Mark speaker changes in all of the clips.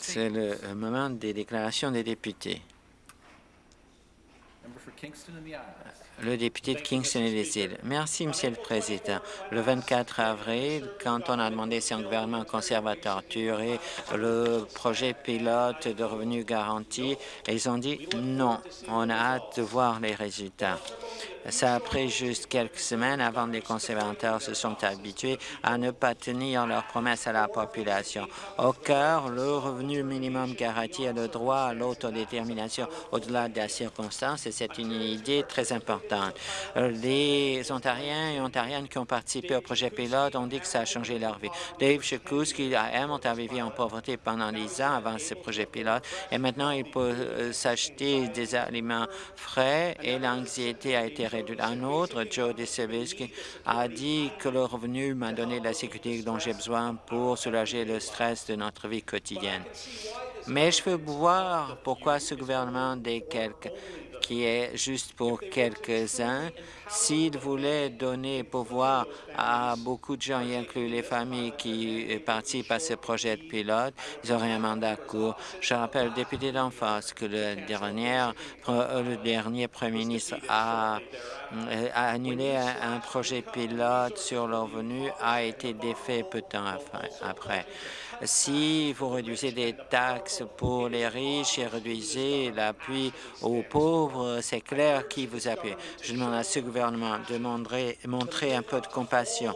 Speaker 1: C'est le moment des déclarations des députés. Le député de Kingston et les îles. Merci, Monsieur le Président. Le 24 avril, quand on a demandé si un gouvernement conservateur tuerait le projet pilote de revenus garantis, ils ont dit non. On a hâte de voir les résultats. Ça a pris juste quelques semaines avant que les conservateurs se sont habitués à ne pas tenir leurs promesses à la population. Au cœur, le revenu minimum garanti a le droit à l'autodétermination au-delà des circonstances et c'est une idée très importante. Les Ontariens et Ontariennes qui ont participé au projet pilote ont dit que ça a changé leur vie. Dave Chekouski à Hamilton avait vécu en pauvreté pendant dix ans avant ce projet pilote et maintenant il peut s'acheter des aliments frais et l'anxiété a été un autre, Joe DeSevisky, a dit que le revenu m'a donné la sécurité dont j'ai besoin pour soulager le stress de notre vie quotidienne. Mais je veux voir pourquoi ce gouvernement des quelques qui est juste pour quelques-uns. S'il voulait donner pouvoir à beaucoup de gens, y inclut les familles qui participent à ce projet de pilote, ils auraient un mandat court. Je rappelle au député d'en face que le le dernier premier ministre a, annulé un, projet pilote sur le revenu a été défait peu de temps après. Si vous réduisez des taxes pour les riches et réduisez l'appui aux pauvres, c'est clair qui vous appuie. Je demande à ce gouvernement de montrer un peu de compassion,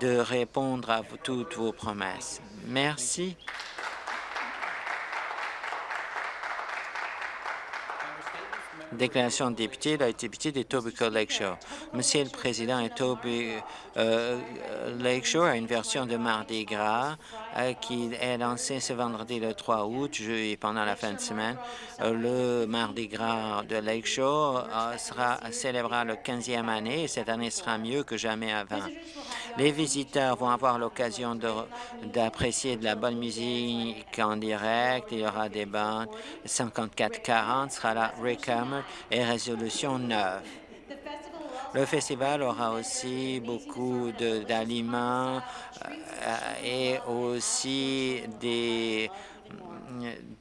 Speaker 1: de répondre à toutes vos promesses. Merci. Déclaration de député, la député de Tobico Lakeshore. Monsieur le Président, Toby euh, Lakeshore a une version de Mardi Gras euh, qui est lancée ce vendredi le 3 août et pendant la fin de semaine. Euh, le Mardi Gras de Lakeshore sera célébrera le 15e année et cette année sera mieux que jamais avant. Les visiteurs vont avoir l'occasion d'apprécier de, la bonne musique en direct. Il y aura des bandes. 54-40 sera là, Rick Hammer et Résolution 9. Le festival aura aussi beaucoup d'aliments euh, et aussi des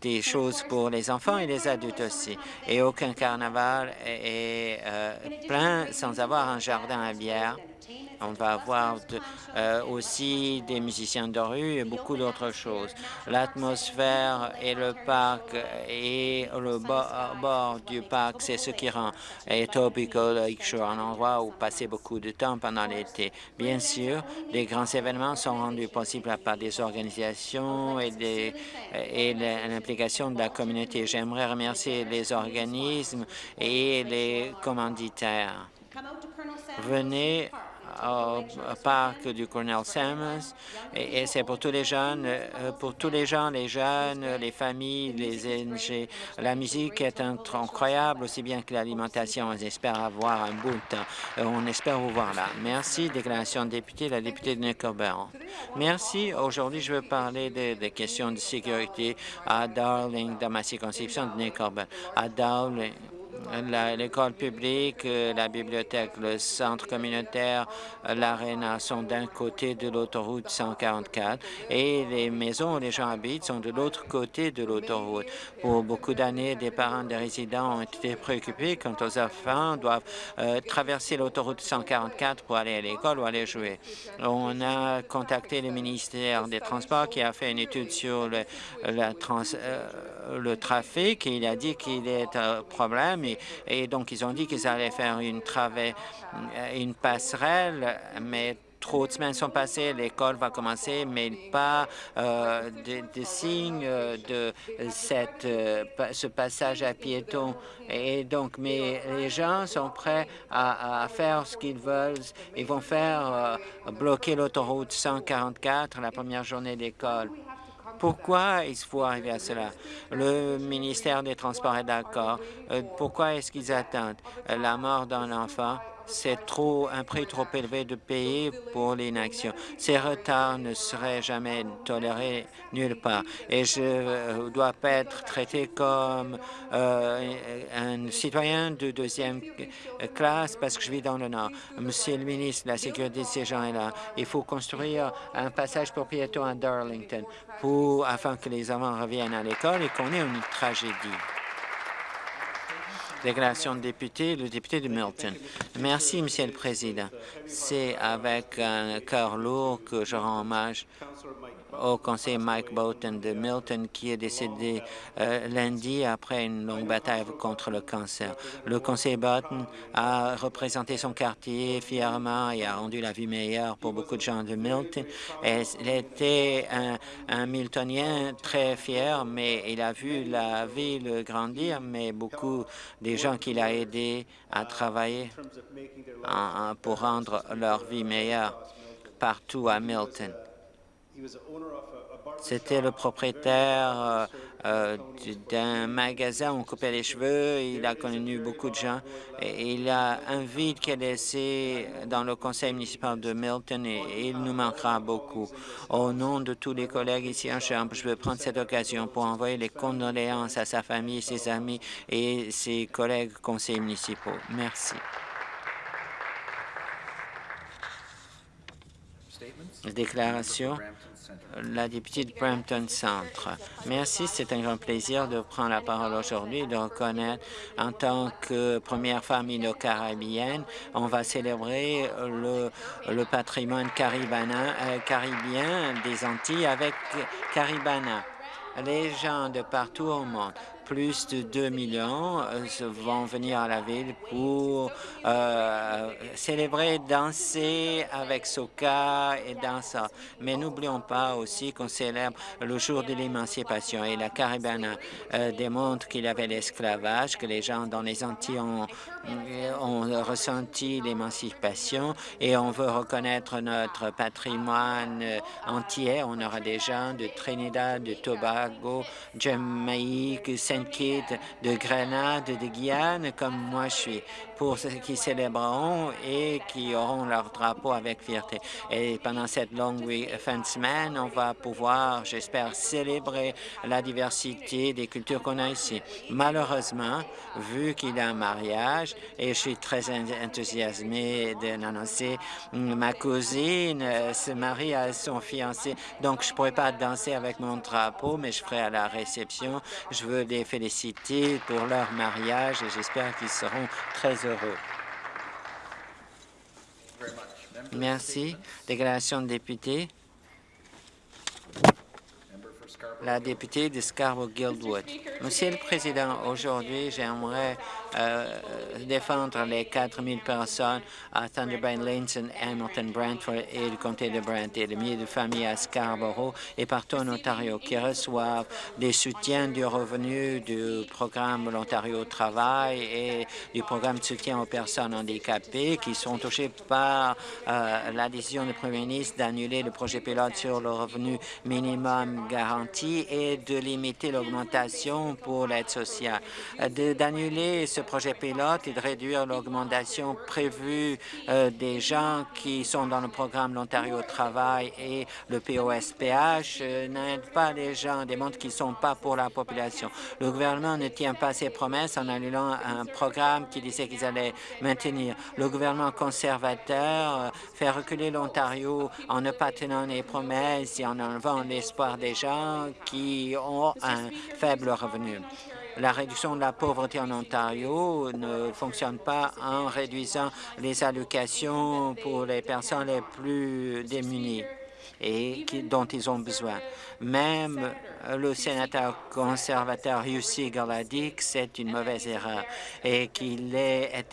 Speaker 1: des choses pour les enfants et les adultes aussi. Et aucun carnaval est, euh, plein sans avoir un jardin à bière on va avoir euh, aussi des musiciens de rue et beaucoup d'autres choses. L'atmosphère et le parc et le bord, du parc, c'est ce qui rend Etobicoke Lakeshore un endroit où passer beaucoup de temps pendant l'été. Bien sûr, les grands événements sont rendus possibles par des organisations et, et l'implication de la communauté. J'aimerais remercier les organismes et les commanditaires. Venez au parc du Colonel Sammons. Et, c'est pour tous les jeunes, euh, pour tous les gens, les jeunes, les familles, les NG. La musique est incroyable, aussi bien que l'alimentation. On espère avoir un bout de temps. Euh, on espère vous voir là. Merci. Déclaration de député, la députée de Nickelbaron. Merci. Aujourd'hui, je veux parler des questions de sécurité à Darling, dans ma circonscription de Nickelbaron. À Darling, l'école publique, euh, la bibliothèque, le centre communautaire, euh, l'aréna sont d'un côté de l'autoroute 144 et les maisons où les gens habitent sont de l'autre côté de l'autoroute. Pour beaucoup d'années, des parents des résidents ont été préoccupés quand aux enfants doivent euh, traverser l'autoroute 144 pour aller à l'école ou aller jouer. On a contacté le ministère des Transports qui a fait une étude sur le, le trafic et il a dit qu'il est un problème et, donc ils ont dit qu'ils allaient faire une, une passerelle, mais trop de semaines sont passées, l'école va commencer, mais pas euh, de, signes de cette, euh, ce passage à piétons. Et donc, mais les gens sont prêts à, faire ce qu'ils veulent. Ils vont faire euh, bloquer l'autoroute 144 la première journée d'école. Pourquoi il faut arriver à cela? Le ministère des Transports est d'accord. Euh, pourquoi est-ce qu'ils attendent? La mort d'un enfant? C'est trop un prix trop élevé de payer pour l'inaction. Ces retards ne seraient jamais tolérés nulle part. Et je dois pas être traité comme euh, un citoyen de deuxième classe parce que je vis dans le Nord. Monsieur le ministre, la sécurité de ces gens est là. Il faut construire un passage pour piétons à Darlington pour, afin que les enfants reviennent à l'école et qu'on ait une tragédie. Déclaration de député, le député de Milton. Merci, Monsieur le Président. C'est avec un cœur lourd que je rends hommage au conseiller Mike Bolton de Milton qui est décédé euh, lundi après une longue bataille contre le cancer. Le conseiller Bolton a représenté son quartier fièrement et a rendu la vie meilleure pour beaucoup de gens de Milton. Et il était un, un Miltonien très fier, mais il a vu la ville grandir, mais beaucoup des gens qu'il a aidés à travailler pour rendre leur vie meilleure partout à Milton. C'était le propriétaire euh, euh, d'un magasin, on coupait les cheveux, il a connu beaucoup de gens. Et il a un vide qu'il a laissé dans le conseil municipal de Milton et, il nous manquera beaucoup. Au nom de tous les collègues ici en Chambre, je veux prendre cette occasion pour envoyer les condoléances à sa famille, ses amis et ses collègues conseillers municipaux. Merci. Déclaration la députée de Brampton Centre. Merci, c'est un grand plaisir de prendre la parole aujourd'hui de reconnaître en tant que première famille de caribéenne, on va célébrer le, patrimoine euh, caribien des Antilles avec Caribana. Les gens de partout au monde plus de 2 millions euh, vont venir à la ville pour euh, célébrer, danser avec Soka et danser. Mais n'oublions pas aussi qu'on célèbre le jour de l'émancipation et la Caribana euh, démontre qu'il y avait l'esclavage, que les gens dans les Antilles ont, ressenti l'émancipation et on veut reconnaître notre patrimoine entier. On aura des gens de Trinidad, de Tobago, Jamaïque, De Grenade, de Guyane, comme moi je suis, pour ceux qui célébreront et qui auront leur drapeau avec fierté. Et pendant cette longue fin de semaine, on va pouvoir, j'espère, célébrer la diversité des cultures qu'on a ici. Malheureusement, vu qu'il y a un mariage, et je suis très enthousiasmé d'annoncer, ma cousine euh, se marie à son fiancé, donc je ne pourrais pas danser avec mon drapeau, mais je ferai à la réception. Je veux les féliciter pour leur mariage et j'espère qu'ils seront très heureux. Merci. Déclaration de député. La députée de Scarborough-Guildwood. Monsieur le Président, aujourd'hui, j'aimerais euh, défendre les 4 000 personnes à Thunder Bay, Linson, Hamilton, Brantford et le comté de Brant et les milliers de familles à Scarborough et partout en Ontario qui reçoivent des soutiens du revenu du programme l'Ontario Travail et du programme de soutien aux personnes handicapées qui sont touchées par euh, la décision du Premier ministre d'annuler le projet pilote sur le revenu minimum garanti et de limiter l'augmentation pour l'aide sociale, d'annuler ce projet pilote et de réduire l'augmentation prévue euh, des gens qui sont dans le programme l'Ontario Travail et le POSPH euh, n'aide pas les gens, démontre qu'ils ne sont pas pour la population. Le gouvernement ne tient pas ses promesses en annulant un programme qui disait qu'ils allaient maintenir. Le gouvernement conservateur euh, fait reculer l'Ontario en ne pas tenant les promesses et en enlevant l'espoir des gens qui ont un faible revenu. La réduction de la pauvreté en Ontario ne fonctionne pas en réduisant les allocations pour les personnes les plus démunies et dont ils ont besoin. Même le sénateur conservateur Hugh Seagull a dit que c'est une mauvaise erreur et qu'il est,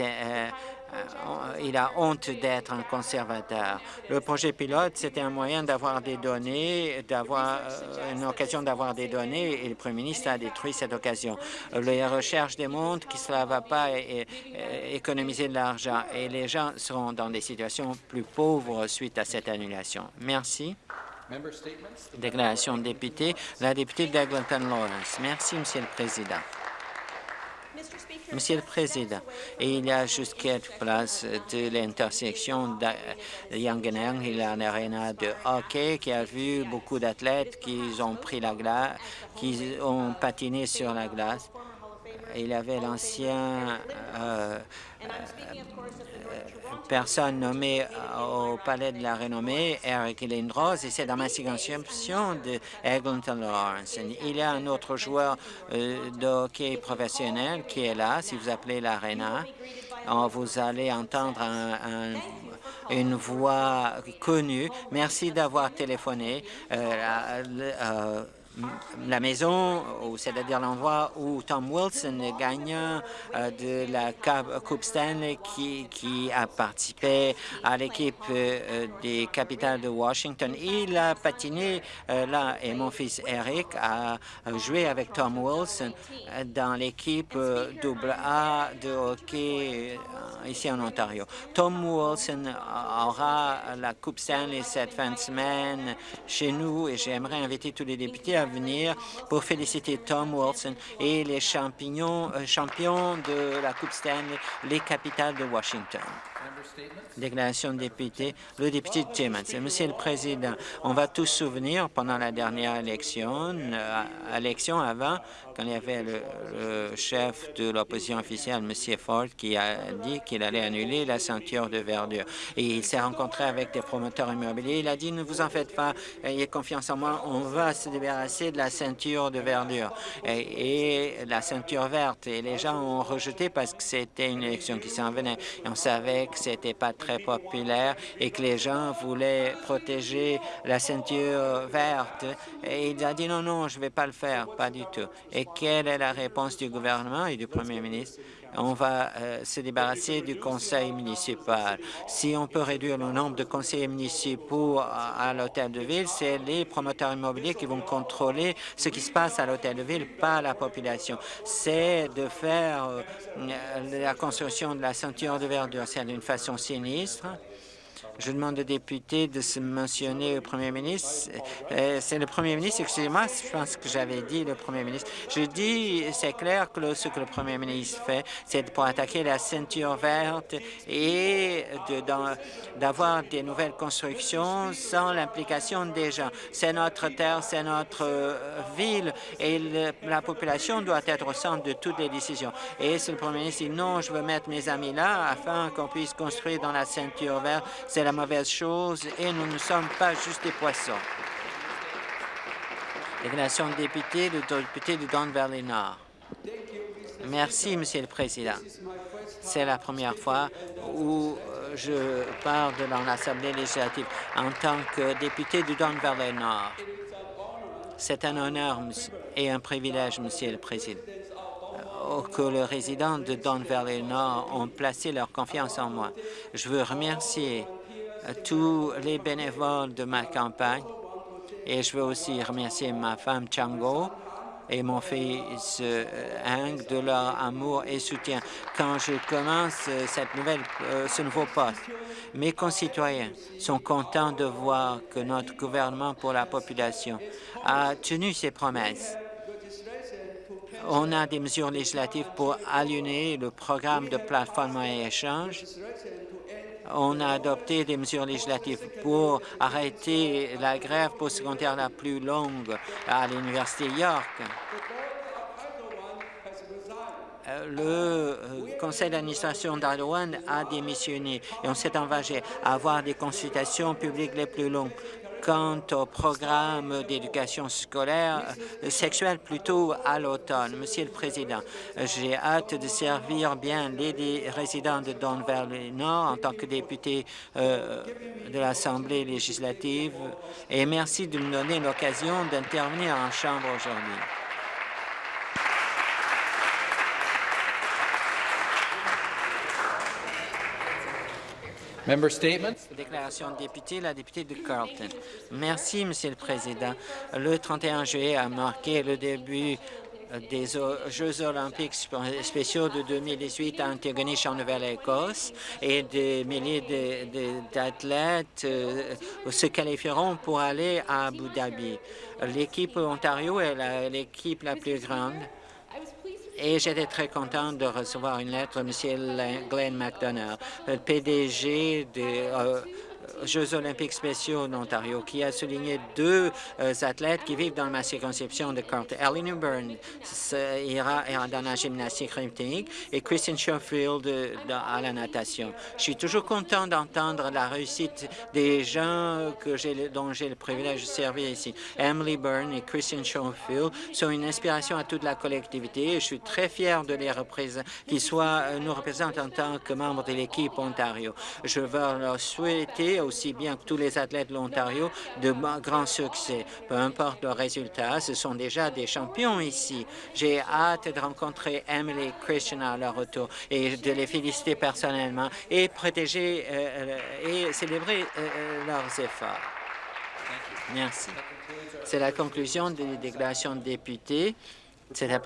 Speaker 1: il a honte d'être un conservateur. Le projet pilote, c'était un moyen d'avoir des données, d'avoir euh, une occasion d'avoir des données, et le Premier ministre a détruit cette occasion. Les recherches démontrent que cela ne va pas économiser de l'argent et les gens seront dans des situations plus pauvres suite à cette annulation. Merci. Déclaration de député, la députée d'Eglinton Lawrence. Merci, Monsieur le Président. Monsieur le Président, il y a juste quelques places de l'intersection de Yangenang et l'arena de hockey qui a vu beaucoup d'athlètes qui ont pris la glace, qui ont patiné sur la glace. Il y avait l'ancien euh, personne nommée au Palais de la Renommée, Eric Lindros, et c'est dans ma circonscription de Eglinton Lawrence. Il y a un autre joueur euh, de hockey professionnel qui est là, si vous appelez l'Arena. Vous allez entendre une voix connue. Merci d'avoir téléphoné. Euh, la maison, c'est-à-dire l'endroit où Tom Wilson, gagnant euh, de la Coupe Stanley, qui, a participé à l'équipe euh, des Capitals de Washington. Il a patiné euh, là et mon fils Eric a joué avec Tom Wilson dans l'équipe double A de hockey ici en Ontario. Tom Wilson aura la Coupe Stanley cette fin de semaine chez nous et j'aimerais inviter tous les députés à venir pour féliciter Tom Wilson et les champions, euh, champions de la Coupe Stanley, les capitales de Washington. Déclaration de député, le député Timmons. Monsieur le Président, on va tous souvenir pendant la dernière élection, euh, élection avant, quand il y avait le, chef de l'opposition officielle, M. Ford, qui a dit qu'il allait annuler la ceinture de verdure. Et il s'est rencontré avec des promoteurs immobiliers. Il a dit, ne vous en faites pas, ayez confiance en moi, on va se débarrasser de la ceinture de verdure et, la ceinture verte. Et les gens ont rejeté parce que c'était une élection qui s'en venait. On savait que c'était pas très populaire et que les gens voulaient protéger la ceinture verte. Et il a dit, non, non, je ne vais pas le faire, pas du tout. Et quelle est la réponse du gouvernement et du premier ministre? On va euh, se débarrasser du conseil municipal. Si on peut réduire le nombre de conseillers municipaux à, l'hôtel de ville, c'est les promoteurs immobiliers qui vont contrôler ce qui se passe à l'hôtel de ville, pas la population. C'est de faire euh, la construction de la ceinture de verdure, c'est d'une façon sinistre. Je demande aux députés de se mentionner au premier ministre. Euh, c'est le premier ministre, excusez-moi, je pense que j'avais dit le premier ministre. Je dis, c'est clair que ce que le premier ministre fait, c'est pour attaquer la ceinture verte et d'avoir des nouvelles constructions sans l'implication des gens. C'est notre terre, c'est notre euh, ville et la population doit être au centre de toutes les décisions. Et si le premier ministre dit non, je veux mettre mes amis là afin qu'on puisse construire dans la ceinture verte, c'est la mauvaise chose et nous ne sommes pas juste des poissons. Déclaration de député, le député du Don Valley Nord. Merci, Monsieur le Président. C'est la première fois où euh, je parle dans l'Assemblée législative en tant que député du Don Valley Nord. C'est un honneur et un privilège, Monsieur le Président que les résidents de Don Valley Nord ont placé leur confiance en moi. Je veux remercier tous les bénévoles de ma campagne et je veux aussi remercier ma femme Chango et mon fils euh, Hank de leur amour et soutien quand je commence euh, cette nouvelle, euh, ce nouveau poste. Mes concitoyens sont contents de voir que notre gouvernement pour la population a tenu ses promesses. On a des mesures législatives pour aligner le programme de plateforme et échange on a adopté des mesures législatives pour arrêter la grève postsecondaire la plus longue à l'Université York. Euh, le euh, conseil d'administration d'Ardoine a démissionné et on s'est engagé à avoir des consultations publiques les plus longues quant au programme d'éducation scolaire euh, sexuelle plutôt à l'automne. Monsieur le Président, j'ai hâte de servir bien les résidents de Don Valley Nord en tant que député euh, de l'Assemblée législative et merci de me donner l'occasion d'intervenir en Chambre aujourd'hui. Déclaration de député, la députée de Carlton. Merci, Monsieur le Président. Le 31 juillet a marqué le début des Jeux olympiques spéciaux de 2018 à Antigonish en Nouvelle-Écosse et des milliers d'athlètes euh, se qualifieront pour aller à Abu Dhabi. L'équipe Ontario est l'équipe la plus grande et j'étais très content de recevoir une lettre de M. Glenn McDonough, le PDG de Jeux olympiques spéciaux d'Ontario, qui a souligné deux euh, athlètes qui vivent dans ma circonscription de Carter. Ellen Byrne ira, dans la gymnastique rythmique et Christian Schofield à la natation. Je suis toujours content d'entendre la réussite des gens que dont j'ai le privilège de servir ici. Emily Byrne et Christian Schofield sont une inspiration à toute la collectivité et je suis très fier de les représenter, qu'ils soient euh, nous représentent en tant que membres de l'équipe Ontario. Je veux leur souhaiter aussi bien que tous les athlètes de l'Ontario de grands succès. Peu importe le résultat, ce sont déjà des champions ici. J'ai hâte de rencontrer Emily Christian à leur retour et de les féliciter personnellement et protéger euh, euh, et célébrer euh, leurs efforts. Merci. C'est la conclusion des déclarations de députés.